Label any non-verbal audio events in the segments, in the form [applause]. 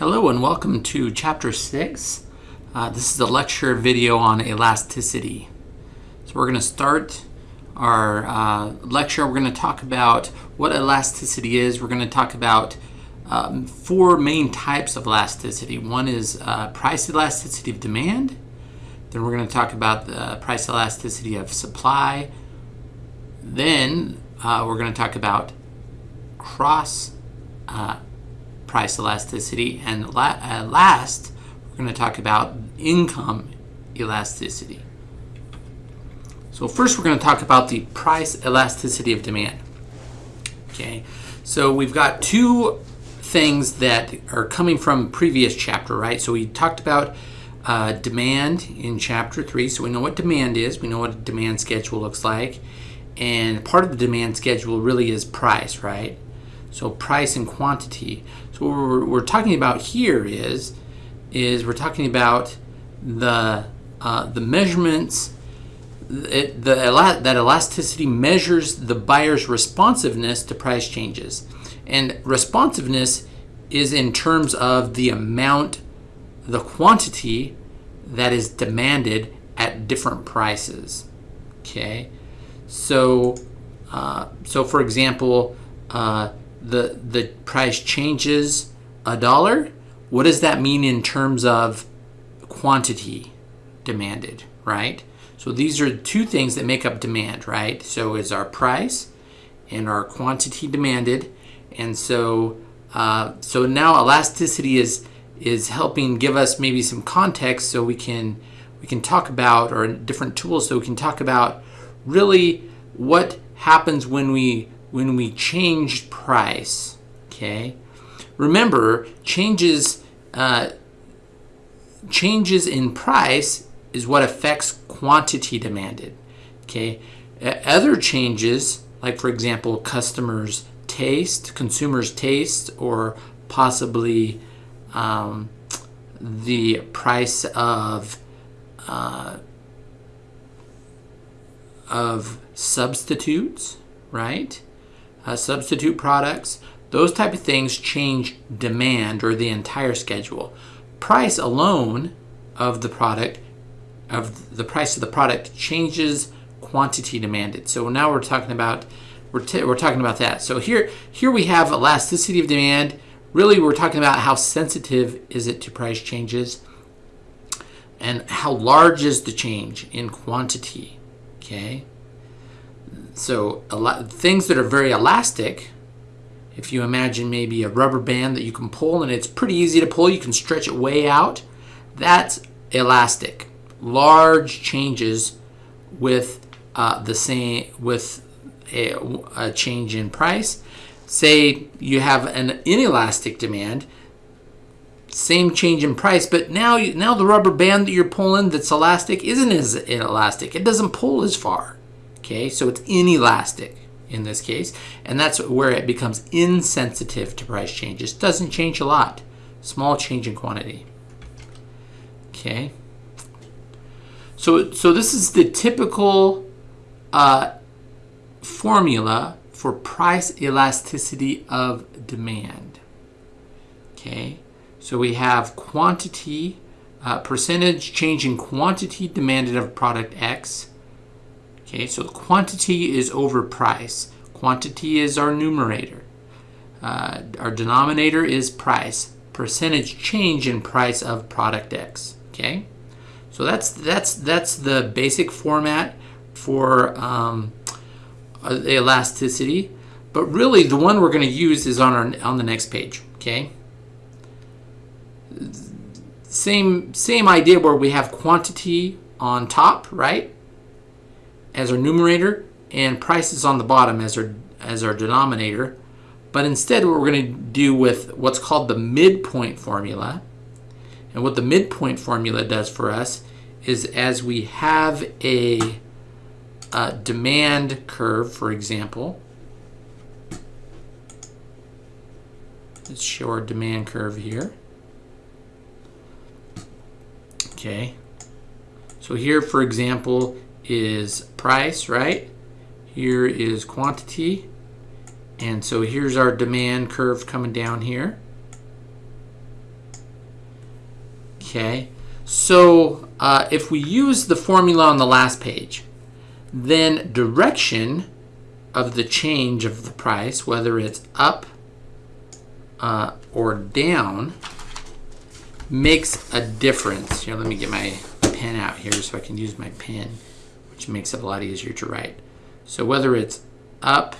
Hello and welcome to Chapter 6. Uh, this is a lecture video on elasticity. So we're going to start our uh, lecture. We're going to talk about what elasticity is. We're going to talk about um, four main types of elasticity. One is uh, price elasticity of demand. Then we're going to talk about the price elasticity of supply. Then uh, we're going to talk about cross uh, price elasticity. And la uh, last, we're going to talk about income elasticity. So first we're going to talk about the price elasticity of demand. Okay, so we've got two things that are coming from previous chapter, right? So we talked about uh, demand in chapter three. So we know what demand is. We know what a demand schedule looks like. And part of the demand schedule really is price, right? So price and quantity. So what we're, we're talking about here is, is we're talking about the, uh, the measurements, it, the, that elasticity measures the buyer's responsiveness to price changes. And responsiveness is in terms of the amount, the quantity that is demanded at different prices. Okay, so uh, so for example, uh, the the price changes a dollar, what does that mean in terms of quantity demanded, right? So these are two things that make up demand, right? So is our price and our quantity demanded, and so uh, so now elasticity is is helping give us maybe some context so we can we can talk about or different tools so we can talk about really what happens when we when we change price, okay, remember changes uh, changes in price is what affects quantity demanded. Okay, other changes, like for example, customers' taste, consumers' taste, or possibly um, the price of uh, of substitutes, right? Uh, substitute products, those type of things change demand or the entire schedule. Price alone of the product, of the price of the product changes quantity demanded. So now we're talking about we're, we're talking about that. So here here we have elasticity of demand. Really, we're talking about how sensitive is it to price changes and how large is the change in quantity. Okay. So a lot, things that are very elastic, if you imagine maybe a rubber band that you can pull and it's pretty easy to pull, you can stretch it way out, that's elastic. Large changes with uh, the same with a, a change in price. Say you have an inelastic demand, same change in price, but now you, now the rubber band that you're pulling that's elastic isn't as elastic. It doesn't pull as far. Okay, so it's inelastic in this case, and that's where it becomes insensitive to price changes. Doesn't change a lot. Small change in quantity. Okay. So, so this is the typical uh, formula for price elasticity of demand. Okay, so we have quantity, uh, percentage change in quantity demanded of product X Okay, so quantity is over price. Quantity is our numerator. Uh, our denominator is price. Percentage change in price of product X. Okay, so that's that's that's the basic format for um, uh, elasticity. But really, the one we're going to use is on our on the next page. Okay. Same same idea where we have quantity on top, right? As our numerator and prices on the bottom as our, as our denominator. But instead what we're going to do with what's called the midpoint formula. And what the midpoint formula does for us is as we have a, a demand curve, for example, let's show our demand curve here. Okay, so here, for example, is price, right? Here is quantity. And so here's our demand curve coming down here. Okay, so uh, if we use the formula on the last page, then direction of the change of the price, whether it's up uh, or down, makes a difference. Here, let me get my pen out here so I can use my pen, which makes it a lot easier to write. So whether it's up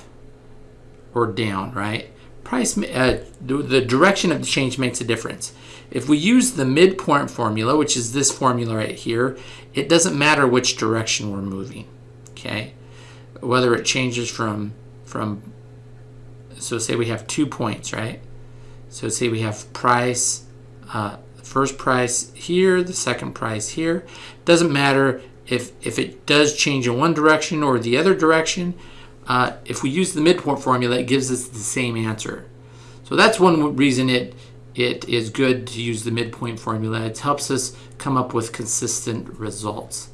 or down, right? Price, uh, the, direction of the change makes a difference. If we use the midpoint formula, which is this formula right here, it doesn't matter which direction we're moving, okay? Whether it changes from, from so say we have two points, right? So say we have price, uh, first price here, the second price here. Doesn't matter if, if it does change in one direction or the other direction. Uh, if we use the midpoint formula, it gives us the same answer. So that's one reason it it is good to use the midpoint formula. It helps us come up with consistent results.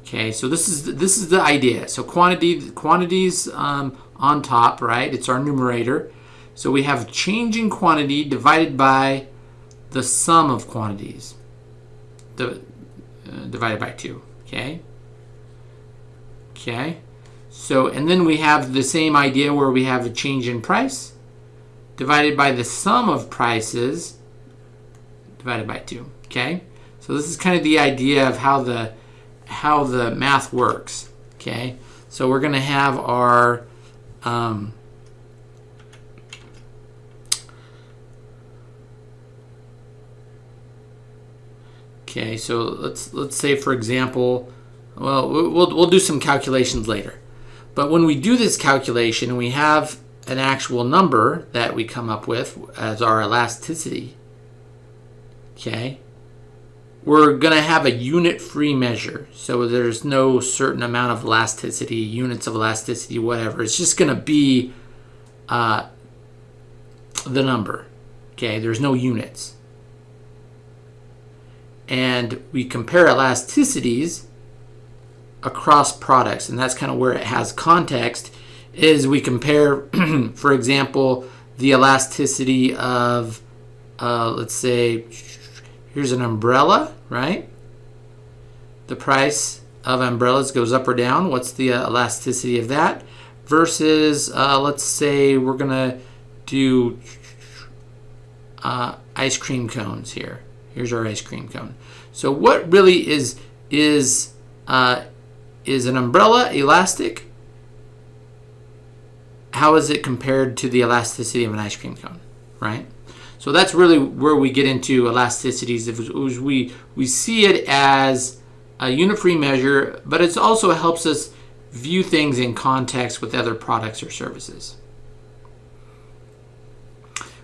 Okay, so this is this is the idea. So quantity quantities um, on top, right? It's our numerator. So we have change in quantity divided by the sum of quantities, the, uh, divided by 2. Okay. Okay. So, and then we have the same idea where we have a change in price divided by the sum of prices divided by 2. Okay? So this is kind of the idea of how the how the math works. Okay? So we're going to have our um, Okay, so let's let's say for example, well, we'll we'll do some calculations later. But when we do this calculation, and we have an actual number that we come up with as our elasticity, okay, we're going to have a unit-free measure. So there's no certain amount of elasticity, units of elasticity, whatever. It's just going to be uh, the number, okay? There's no units. And we compare elasticities across products, and that's kind of where it has context is we compare, [clears throat] for example, the elasticity of, uh, let's say, here's an umbrella, right? The price of umbrellas goes up or down. What's the uh, elasticity of that? Versus, uh, let's say we're going to do uh, ice cream cones here. Here's our ice cream cone. So what really is is uh, is an umbrella elastic how is it compared to the elasticity of an ice cream cone, right? So that's really where we get into elasticities. If we we see it as a unit-free measure, but it also helps us view things in context with other products or services.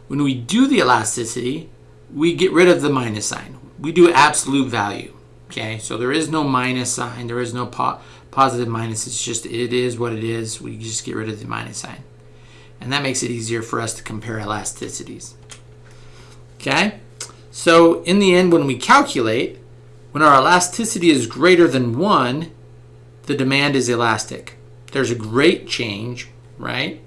When we do the elasticity, we get rid of the minus sign. We do absolute value. Okay, so there is no minus sign. There is no po positive minus. It's just, it is what it is. We just get rid of the minus sign. And that makes it easier for us to compare elasticities. Okay, so in the end, when we calculate, when our elasticity is greater than 1, the demand is elastic. There's a great change, right?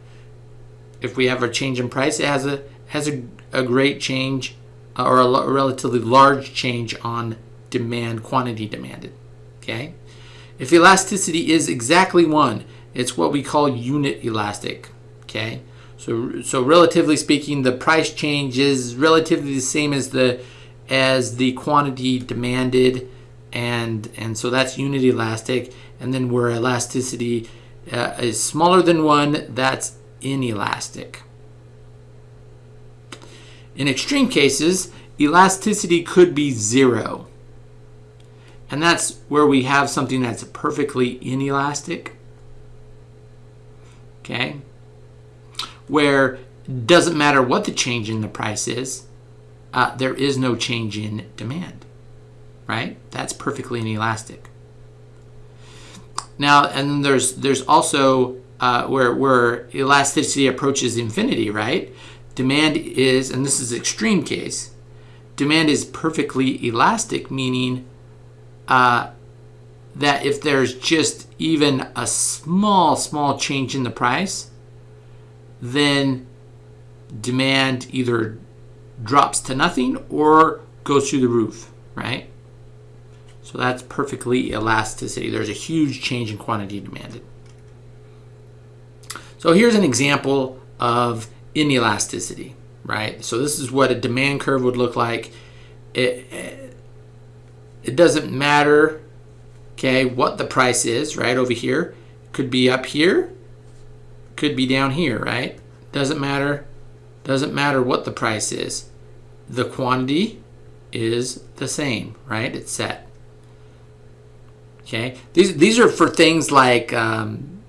If we have a change in price, it has a has a, a great change or a relatively large change on demand, quantity demanded. Okay? If elasticity is exactly 1, it's what we call unit elastic. Okay? So, so relatively speaking, the price change is relatively the same as the as the quantity demanded, and and so that's unit elastic. And then where elasticity uh, is smaller than one, that's inelastic. In extreme cases, elasticity could be zero. And that's where we have something that's perfectly inelastic. Okay? Where it doesn't matter what the change in the price is, uh, there is no change in demand. Right? That's perfectly inelastic. Now, and there's there's also uh, where where elasticity approaches infinity, right? Demand is, and this is extreme case, demand is perfectly elastic, meaning uh, that if there's just even a small, small change in the price, then demand either drops to nothing or goes through the roof. right? So that's perfectly elasticity. There's a huge change in quantity demanded. So here's an example of inelasticity, right? So this is what a demand curve would look like. It, it doesn't matter, okay, what the price is, right, over here. Could be up here, could be down here, right? Doesn't matter. Doesn't matter what the price is. The quantity is the same, right? It's set. Okay, these these are for things like, um,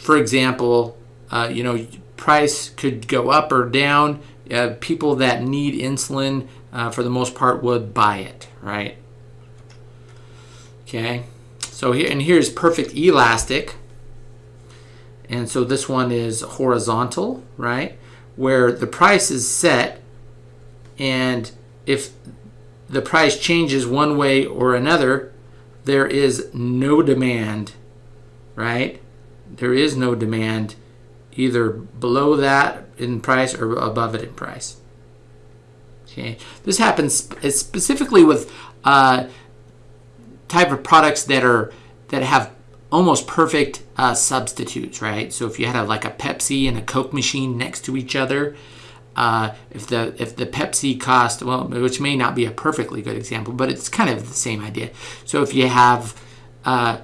for example, uh, you know, price could go up or down. Uh, people that need insulin, uh, for the most part, would buy it, right? Okay, so here and here's perfect elastic, and so this one is horizontal, right? Where the price is set, and if the price changes one way or another, there is no demand, right? There is no demand either below that in price or above it in price. Okay, this happens specifically with uh, type of products that are that have almost perfect uh, substitutes, right? So if you had a, like a Pepsi and a Coke machine next to each other, uh, if the if the Pepsi cost well, which may not be a perfectly good example, but it's kind of the same idea. So if you have uh,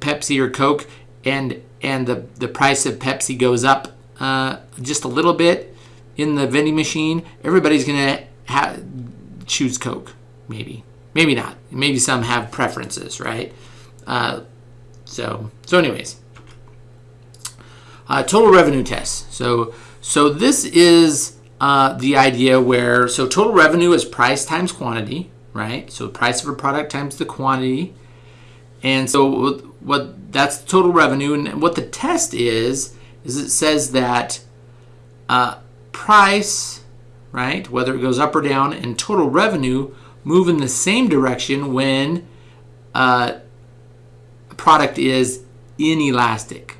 Pepsi or Coke, and and the the price of Pepsi goes up uh, just a little bit in the vending machine, everybody's gonna ha- choose Coke. Maybe, maybe not. Maybe some have preferences, right? Uh, so so anyways, uh, total revenue test. So so this is uh, the idea where, so total revenue is price times quantity, right? So price of a product times the quantity. And so what that's total revenue. And what the test is, is it says that uh, price, right, whether it goes up or down, and total revenue move in the same direction when uh, a product is inelastic.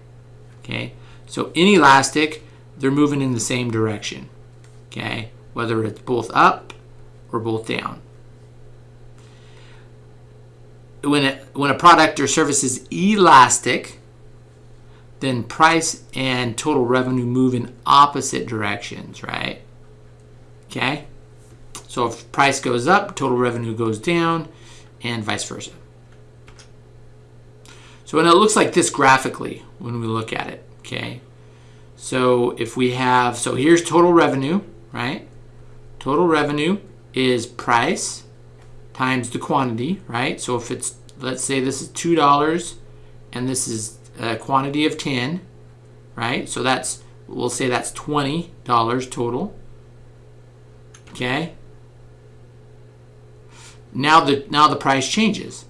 Okay, so inelastic they're moving in the same direction. Okay, whether it's both up or both down. When, it, when a product or service is elastic, then price and total revenue move in opposite directions, right? Okay? So if price goes up, total revenue goes down, and vice versa. So and it looks like this graphically when we look at it, okay? So if we have, so here's total revenue, right? Total revenue is price times the quantity, right? So if it's, let's say this is $2 and this is a quantity of 10, right? So that's, we'll say that's $20 total. Okay. Now the, now the price changes.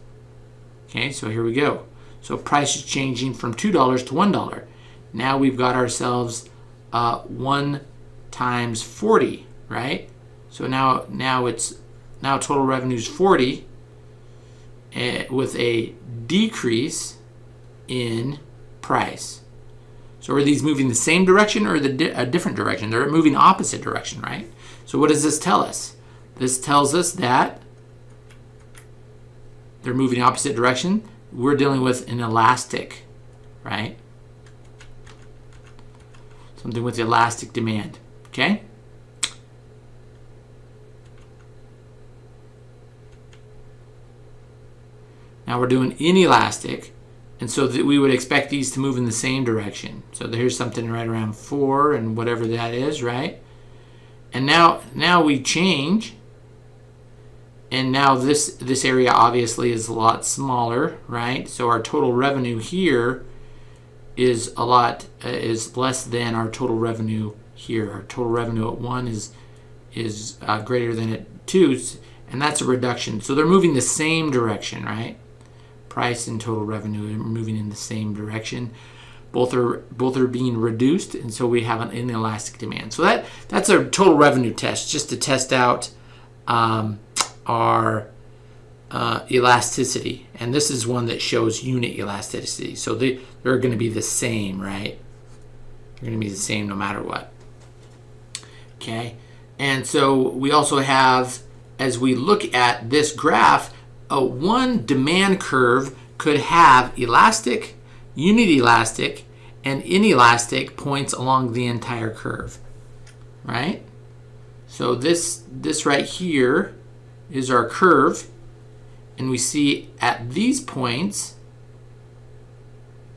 Okay, so here we go. So price is changing from $2 to $1. Now we've got ourselves uh, 1 times 40, right? So now now it's now total revenue is 40 uh, with a decrease in price. So are these moving the same direction or the di a different direction? They're moving opposite direction, right? So what does this tell us? This tells us that they're moving opposite direction. We're dealing with an elastic, right? something with elastic demand. Okay? Now we're doing inelastic, and so that we would expect these to move in the same direction. So here's something right around 4 and whatever that is, right? And now now we change, and now this, this area obviously is a lot smaller, right? So our total revenue here is a lot uh, is less than our total revenue here. Our total revenue at one is is uh, greater than at two, and that's a reduction. So they're moving the same direction, right? Price and total revenue are moving in the same direction. Both are both are being reduced, and so we have an inelastic demand. So that that's a total revenue test, just to test out um, our uh, elasticity. And this is one that shows unit elasticity. So they, they're going to be the same, right? They're going to be the same no matter what. Okay. And so we also have, as we look at this graph, a one demand curve could have elastic, unit elastic, and inelastic points along the entire curve, right? So this, this right here is our curve, and we see at these points,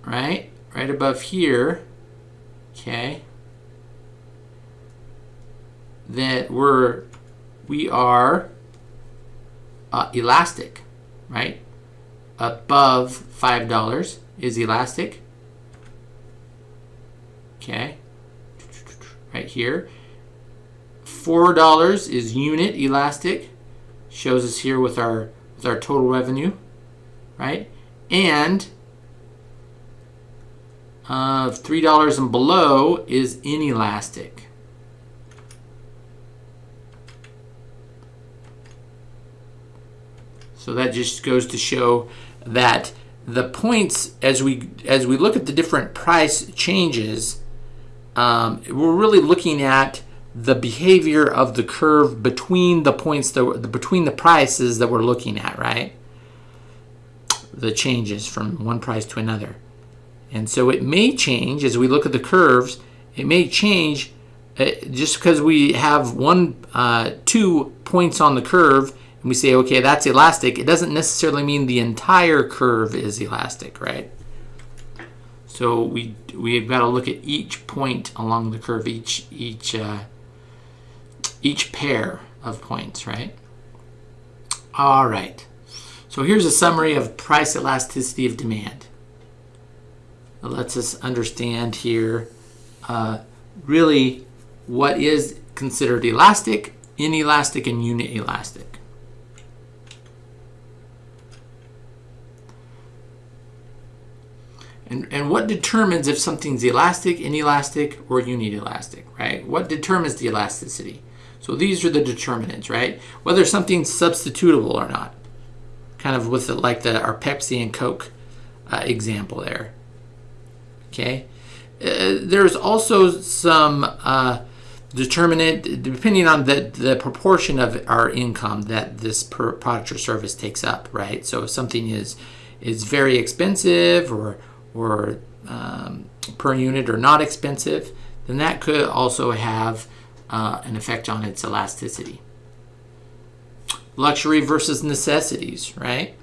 right, right above here, okay, that we're, we are uh, elastic, right? Above $5 is elastic. Okay, right here. $4 is unit elastic. Shows us here with our with our total revenue, right? And uh, $3 and below is inelastic. So that just goes to show that the points as we as we look at the different price changes, um, we're really looking at the behavior of the curve between the points that between the prices that we're looking at, right? The changes from one price to another. And so it may change as we look at the curves. It may change uh, just because we have one, uh, two points on the curve and we say, okay, that's elastic, it doesn't necessarily mean the entire curve is elastic, right? So we we've got to look at each point along the curve, each each uh, each pair of points, right? All right. So here's a summary of price elasticity of demand. It lets us understand here uh, really what is considered elastic, inelastic, and unit elastic. And, and what determines if something's elastic, inelastic, or uninelastic, right? What determines the elasticity? So these are the determinants, right? Whether something's substitutable or not. Kind of with the, like the our Pepsi and Coke uh, example there. Okay. Uh, there's also some uh, determinant depending on the, the proportion of our income that this product or service takes up, right? So if something is is very expensive or or um, per unit or not expensive, then that could also have uh, an effect on its elasticity. Luxury versus necessities, right?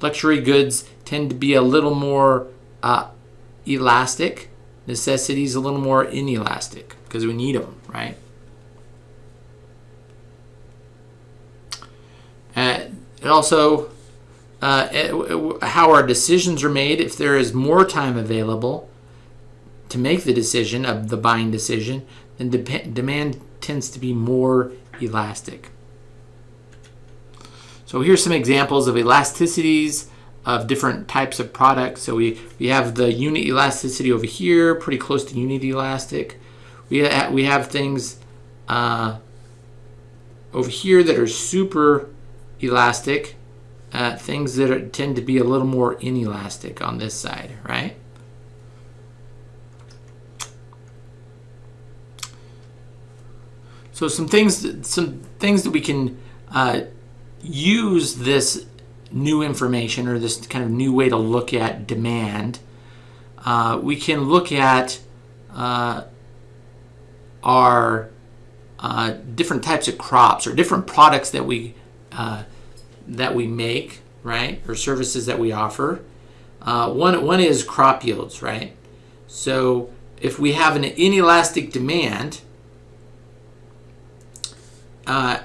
Luxury goods tend to be a little more uh, elastic. Necessities a little more inelastic because we need them, right? Uh, it also uh, how our decisions are made, if there is more time available to make the decision of the buying decision, then de demand tends to be more elastic. So here's some examples of elasticities of different types of products. So we, we have the unit elasticity over here, pretty close to unit elastic. We, ha we have things uh, over here that are super elastic uh, things that are, tend to be a little more inelastic on this side, right? So some things, some things that we can uh, use this new information or this kind of new way to look at demand. Uh, we can look at uh, our uh, different types of crops or different products that we uh, that we make, right, or services that we offer. Uh, one, one is crop yields, right? So if we have an inelastic demand, uh,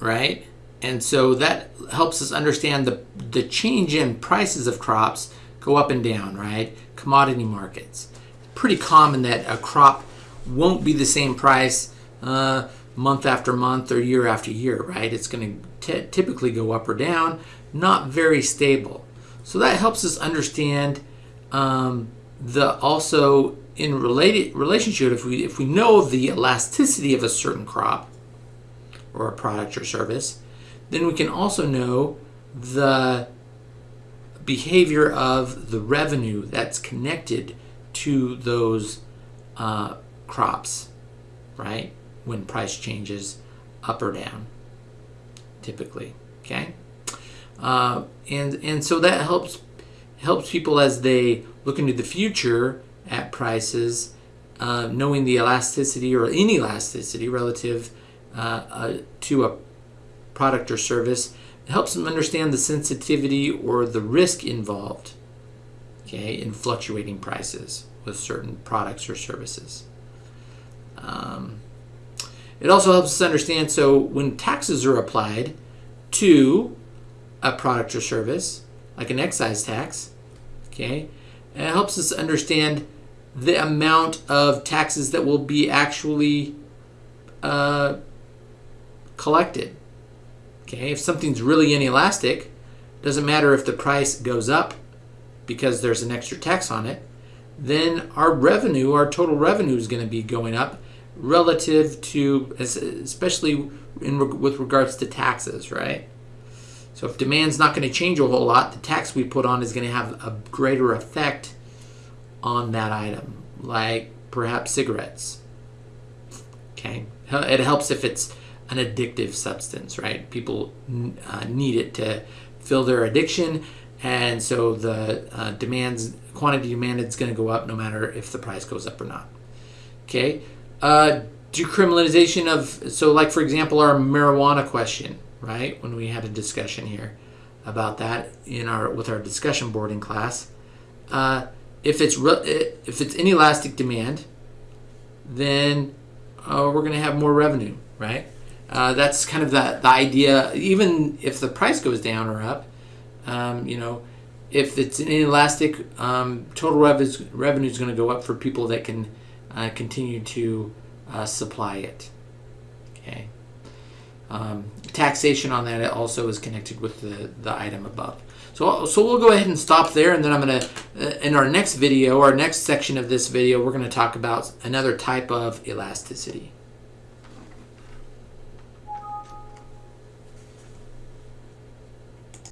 right, and so that helps us understand the, the change in prices of crops go up and down, right? Commodity markets. Pretty common that a crop won't be the same price uh, month after month or year after year, right? It's going to typically go up or down, not very stable. So that helps us understand um, the also in related relationship if we if we know the elasticity of a certain crop or a product or service, then we can also know the behavior of the revenue that's connected to those uh, crops, right? When price changes up or down, typically. Okay, uh, and and so that helps helps people as they look into the future at prices, uh, knowing the elasticity or inelasticity relative uh, uh, to a product or service. It helps them understand the sensitivity or the risk involved okay, in fluctuating prices with certain products or services. Um, it also helps us understand so when taxes are applied to a product or service, like an excise tax, okay, it helps us understand the amount of taxes that will be actually uh, collected. Okay, if something's really inelastic, doesn't matter if the price goes up because there's an extra tax on it, then our revenue, our total revenue is going to be going up relative to, especially in, with regards to taxes, right? So if demand's not going to change a whole lot, the tax we put on is going to have a greater effect on that item, like perhaps cigarettes. Okay, it helps if it's an addictive substance, right? People uh, need it to fill their addiction, and so the uh, demands quantity demanded is going to go up no matter if the price goes up or not. Okay, uh, decriminalization of so like for example our marijuana question, right? When we had a discussion here about that in our with our discussion board in class, uh, if it's re- if it's inelastic demand, then uh, we're going to have more revenue, right? Uh, that's kind of the, the idea. Even if the price goes down or up, um, you know, if it's inelastic, um, total rev- revenue is going to go up for people that can uh, continue to uh, supply it. Okay. Um, taxation on that also is connected with the, the item above. So, so we'll go ahead and stop there, and then I'm going to, uh, in our next video, our next section of this video, we're going to talk about another type of elasticity.